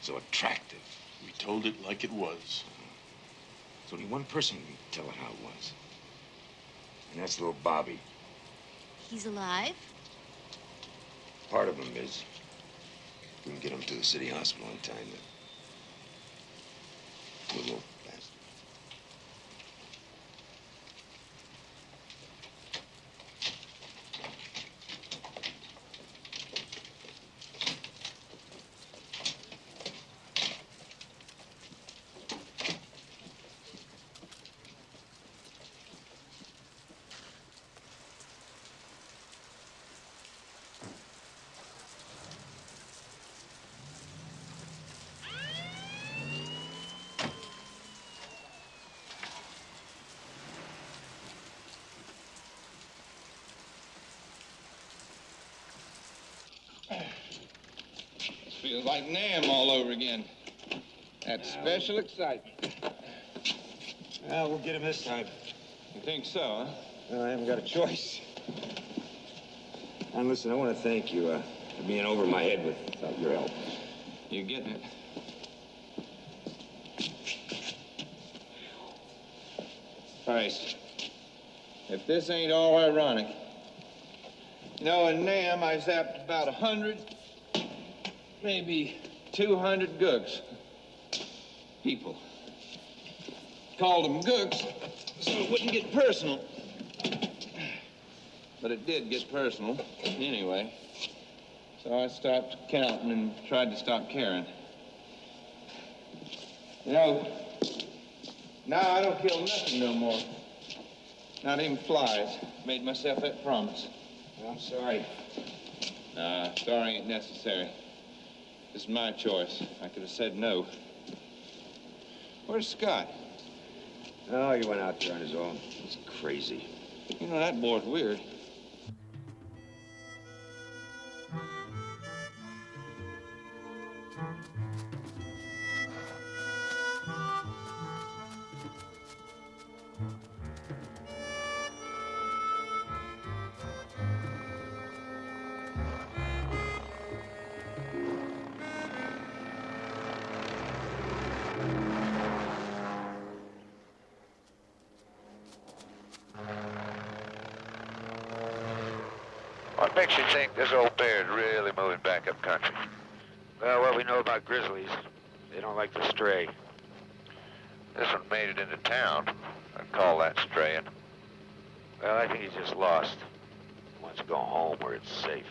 so attractive. We told it like it was. There's only one person who can tell it how it was. And that's little Bobby. He's alive? Part of him is. We can get him to the city hospital in time. Poor little Like Nam all over again. That special excitement. Well, we'll get him this time. You think so, huh? Well, I haven't got a choice. And listen, I want to thank you uh, for being over my head with, without your help. You're getting it. Christ. If this ain't all ironic. You know, in Nam, I zapped about a hundred, maybe 200 gooks. People. Called them gooks so it wouldn't get personal. But it did get personal, anyway. So I stopped counting and tried to stop caring. You know, now I don't kill nothing no more. Not even flies. Made myself that promise. I'm sorry. Nah, sorry ain't necessary. This is my choice. I could have said no. Where's Scott? Oh, he went out there on his own. He's crazy. You know, that boy's weird. What makes you think this old bear is really moving back up country? Well, what we know about grizzlies, they don't like to stray. This one made it into town. I'd call that straying. Well, I think he's just lost. He wants to go home where it's safe.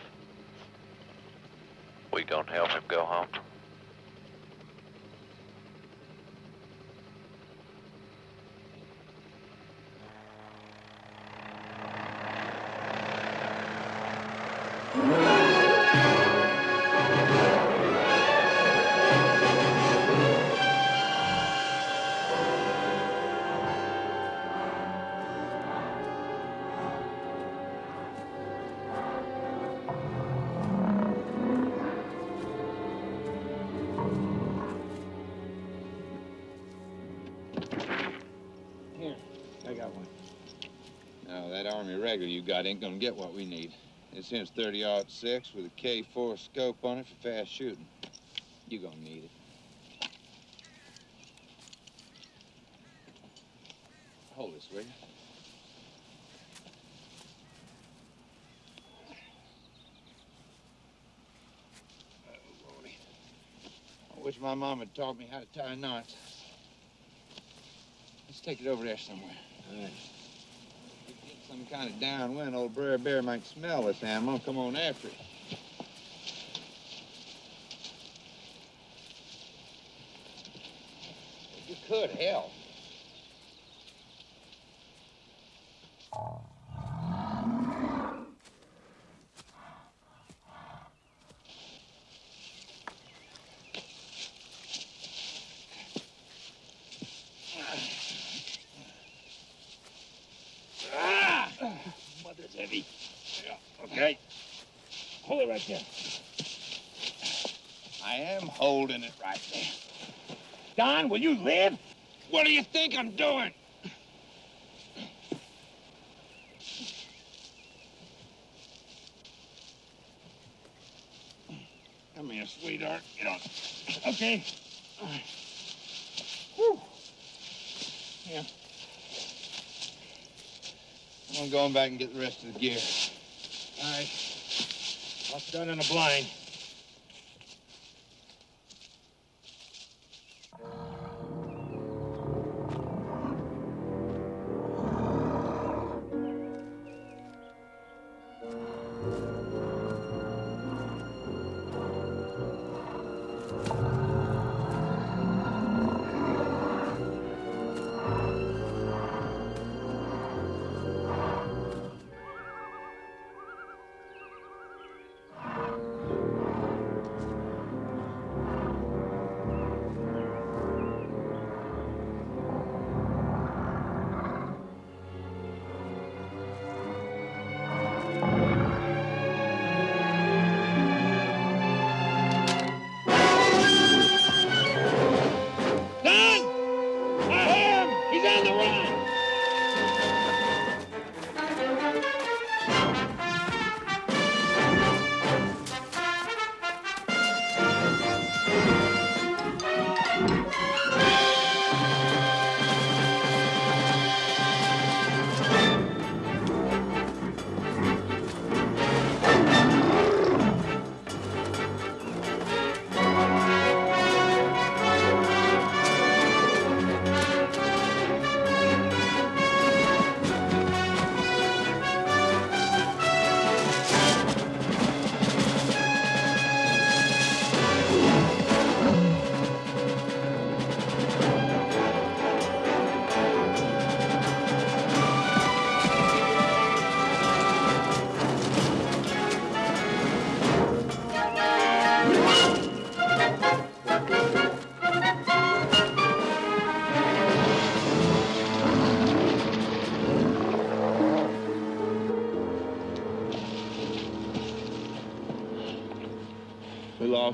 We gonna help him go home? You got ain't gonna get what we need. This him 30 six with a K4 scope on it for fast shooting. You gonna need it. Hold this, will you? I wish my mom had taught me how to tie knots. Let's take it over there somewhere. All right. Some kind of downwind, old Brer Bear might smell this animal and come on after it. You could, hell. Ah! Mother's heavy. Yeah, okay. Hold it right there. I am holding it right there. Don, will you live? What do you think I'm doing? Come here, sweetheart. Get on. Okay. All right. Whew. Yeah. I'm going back and get the rest of the gear. All right. I'll start on a blind.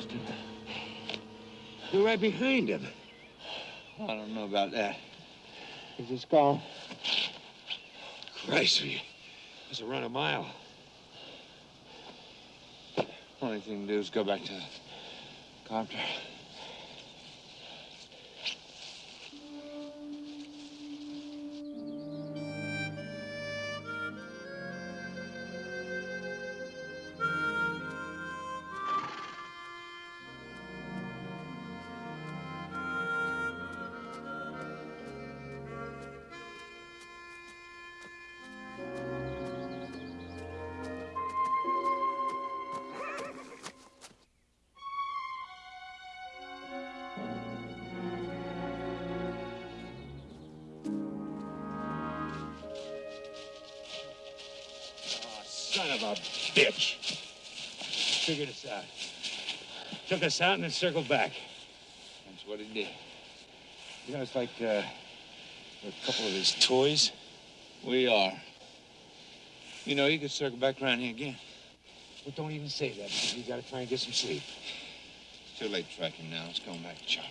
Him. You're right behind him. I don't know about that. Is this gone? Christ, we must have run a mile. Only thing to do is go back to the copter. Son of a bitch. Figured us out. Took us out and then circled back. That's what he did. You know, it's like uh, a couple of his toys. We are. You know, you could circle back around here again. But don't even say that because we gotta try and get some sleep. It's Too late to track him now. It's going back to Chopper.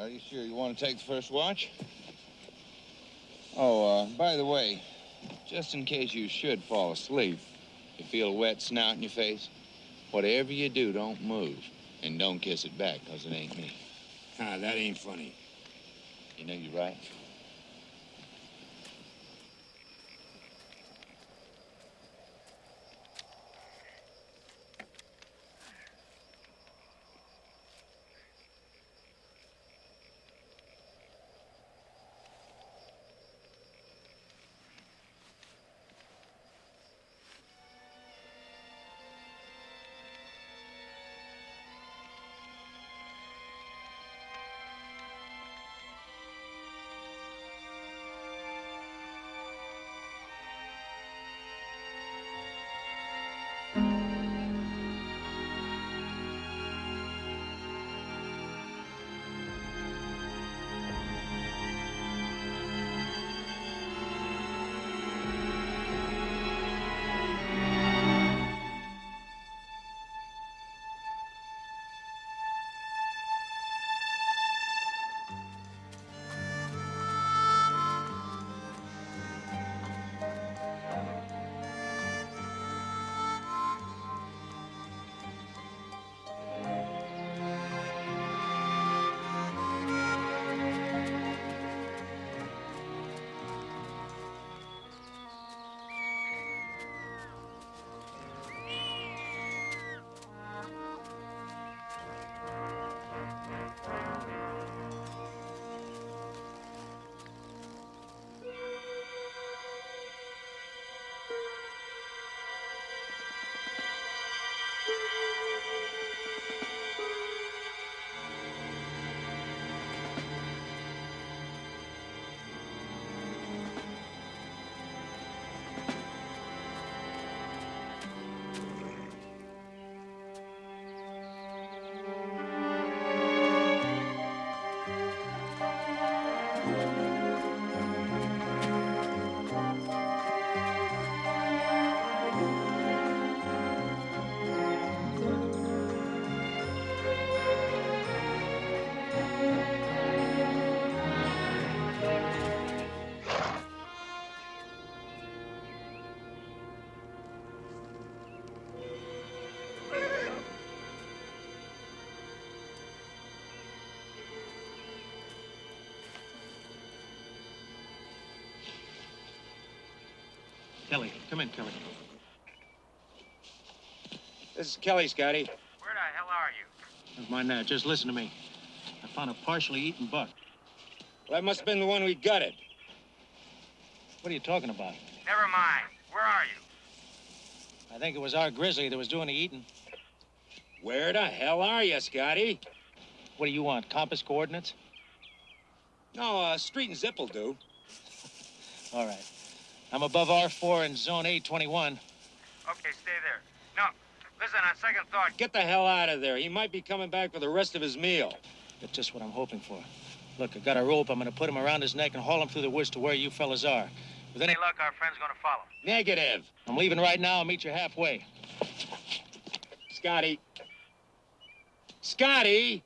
Are you sure you want to take the first watch? Oh, uh, by the way, just in case you should fall asleep, you feel a wet snout in your face, whatever you do, don't move. And don't kiss it back, because it ain't me. Ah, that ain't funny. You know you're right. Kelly, come in, Kelly. This is Kelly, Scotty. Where the hell are you? Never mind that. Just listen to me. I found a partially eaten buck. Well, that must have been the one we gutted. What are you talking about? Never mind. Where are you? I think it was our grizzly that was doing the eating. Where the hell are you, Scotty? What do you want? Compass coordinates? No, uh, street and zip will do. All right. I'm above R4 in zone A21. Okay, stay there. No, listen, on second thought, Get the hell out of there. He might be coming back for the rest of his meal. That's just what I'm hoping for. Look, I've got a rope. I'm gonna put him around his neck and haul him through the woods to where you fellas are. With any any luck, our friend's gonna follow. Negative. I'm leaving right now. I'll meet you halfway. Scotty. Scotty!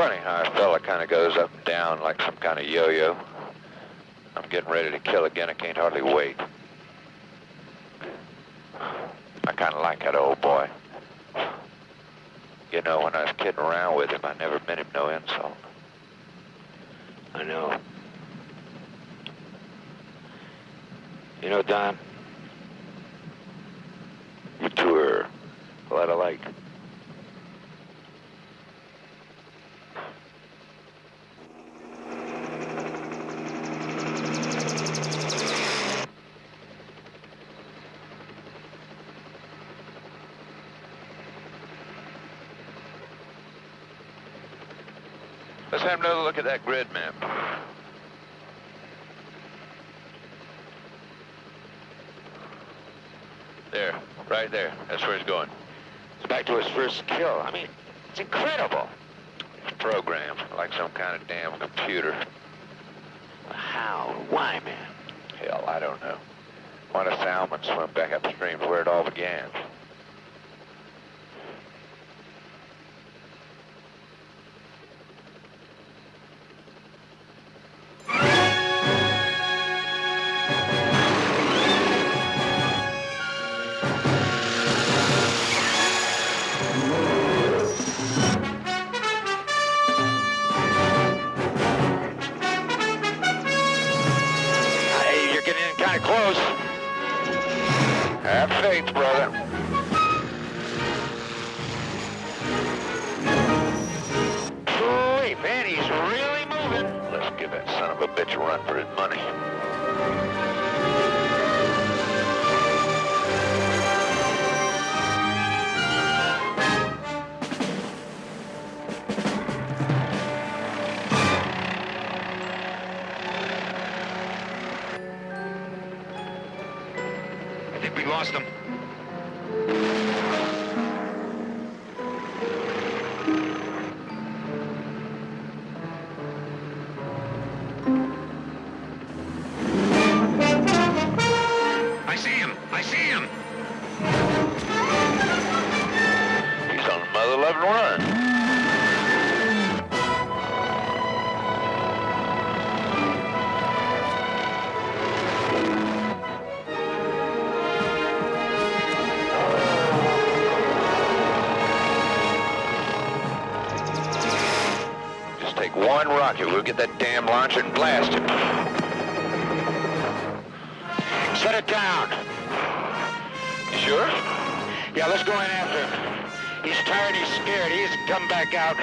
Funny how a fella kind of goes up and down like some kind of yo-yo. I'm getting ready to kill again. I can't hardly wait. I kind of like that old boy. You know, when I was kidding around with him, I never meant him no insult. I know. You know, Don, A lot of light. Let's have another look at that grid map. There, right there. That's where he's going. It's back to his first kill. I mean, it's incredible. It's programmed like some kind of damn computer. How? Why, man? Hell, I don't know. Why the salmon swim back upstream to where it all began? Damn and blast him. Set it down. Sure? Yeah, let's go in after him. He's tired. He's scared. He's come back out.